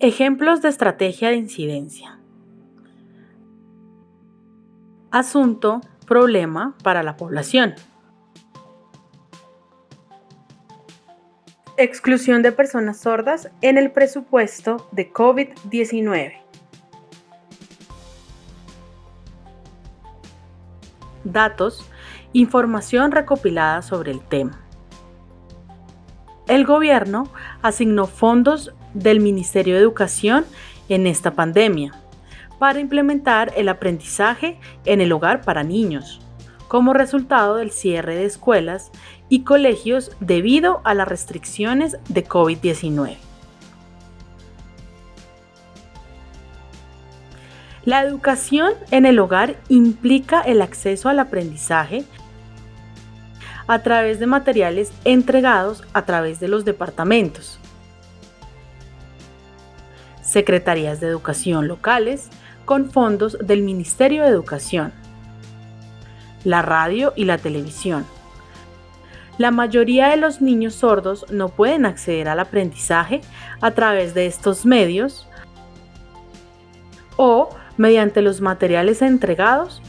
Ejemplos de estrategia de incidencia. Asunto, problema para la población. Exclusión de personas sordas en el presupuesto de COVID-19. Datos, información recopilada sobre el tema. El gobierno asignó fondos del Ministerio de Educación en esta pandemia para implementar el aprendizaje en el hogar para niños, como resultado del cierre de escuelas y colegios debido a las restricciones de COVID-19. La educación en el hogar implica el acceso al aprendizaje a través de materiales entregados a través de los departamentos, secretarías de educación locales con fondos del Ministerio de Educación, la radio y la televisión. La mayoría de los niños sordos no pueden acceder al aprendizaje a través de estos medios o mediante los materiales entregados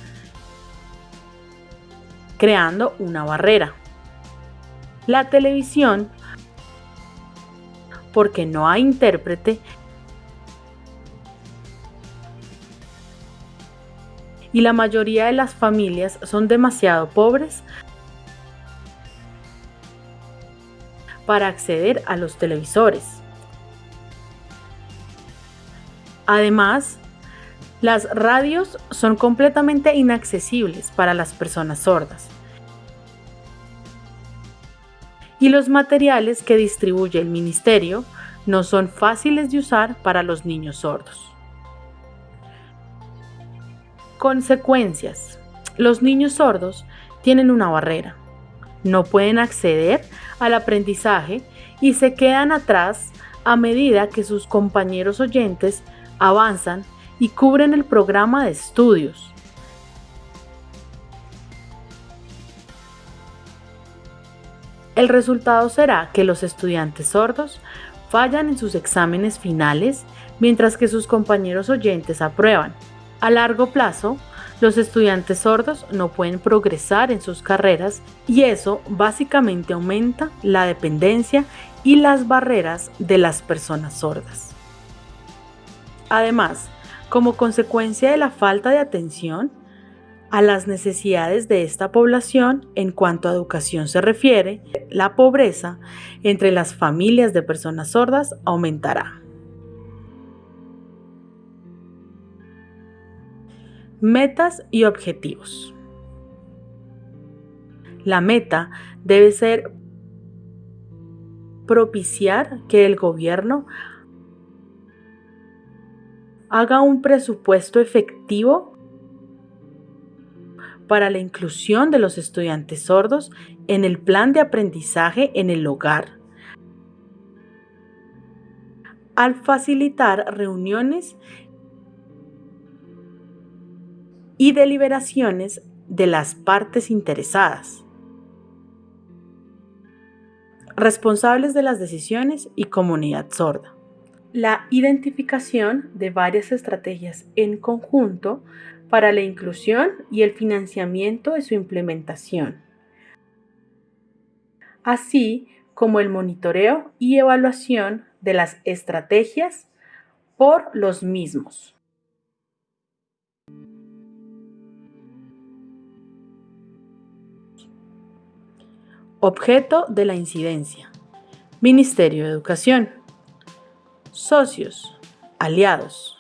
creando una barrera. La televisión, porque no hay intérprete, y la mayoría de las familias son demasiado pobres para acceder a los televisores. Además, las radios son completamente inaccesibles para las personas sordas. Y los materiales que distribuye el ministerio no son fáciles de usar para los niños sordos. Consecuencias. Los niños sordos tienen una barrera. No pueden acceder al aprendizaje y se quedan atrás a medida que sus compañeros oyentes avanzan y cubren el programa de estudios. El resultado será que los estudiantes sordos fallan en sus exámenes finales mientras que sus compañeros oyentes aprueban. A largo plazo, los estudiantes sordos no pueden progresar en sus carreras y eso básicamente aumenta la dependencia y las barreras de las personas sordas. Además, como consecuencia de la falta de atención a las necesidades de esta población en cuanto a educación se refiere, la pobreza entre las familias de personas sordas aumentará. Metas y objetivos. La meta debe ser propiciar que el gobierno haga un presupuesto efectivo para la inclusión de los estudiantes sordos en el plan de aprendizaje en el hogar, al facilitar reuniones y deliberaciones de las partes interesadas, responsables de las decisiones y comunidad sorda. La identificación de varias estrategias en conjunto para la inclusión y el financiamiento de su implementación, así como el monitoreo y evaluación de las estrategias por los mismos. Objeto de la incidencia. Ministerio de Educación socios, aliados.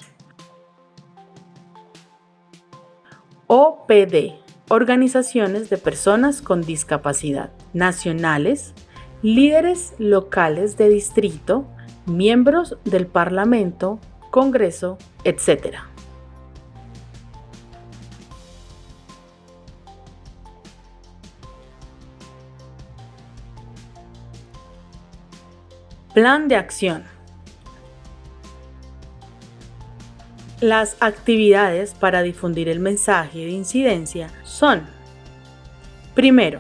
OPD, organizaciones de personas con discapacidad, nacionales, líderes locales de distrito, miembros del Parlamento, Congreso, etc. Plan de acción. Las actividades para difundir el mensaje de incidencia son, primero,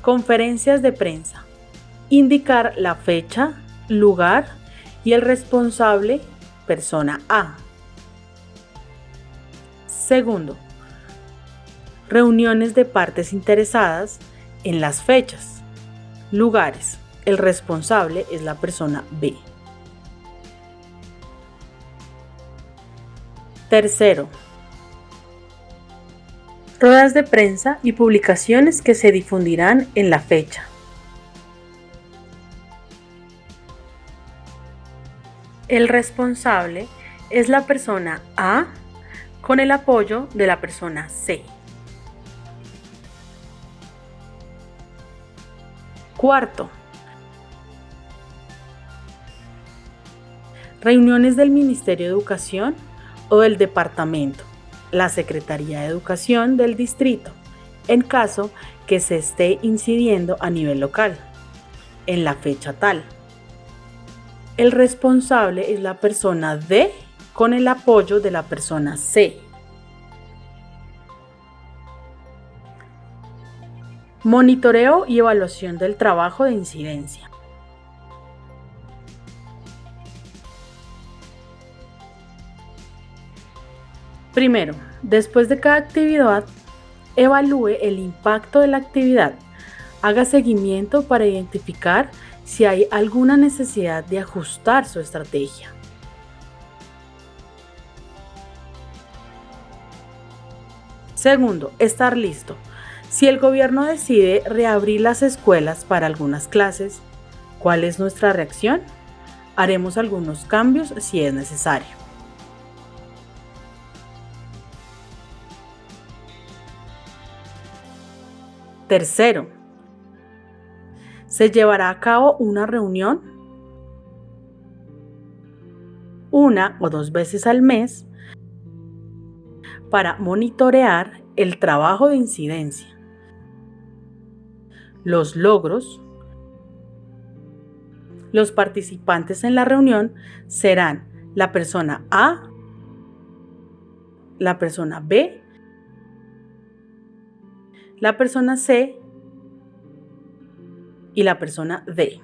conferencias de prensa, indicar la fecha, lugar y el responsable, persona A. Segundo, reuniones de partes interesadas en las fechas, lugares. El responsable es la persona B. Tercero, ruedas de prensa y publicaciones que se difundirán en la fecha. El responsable es la persona A con el apoyo de la persona C. Cuarto, reuniones del Ministerio de Educación o del Departamento, la Secretaría de Educación del Distrito, en caso que se esté incidiendo a nivel local, en la fecha tal. El responsable es la persona D con el apoyo de la persona C. Monitoreo y evaluación del trabajo de incidencia. Primero, después de cada actividad, evalúe el impacto de la actividad. Haga seguimiento para identificar si hay alguna necesidad de ajustar su estrategia. Segundo, estar listo. Si el gobierno decide reabrir las escuelas para algunas clases, ¿cuál es nuestra reacción? Haremos algunos cambios si es necesario. Tercero, se llevará a cabo una reunión una o dos veces al mes para monitorear el trabajo de incidencia. Los logros, los participantes en la reunión serán la persona A, la persona B, la persona C y la persona D.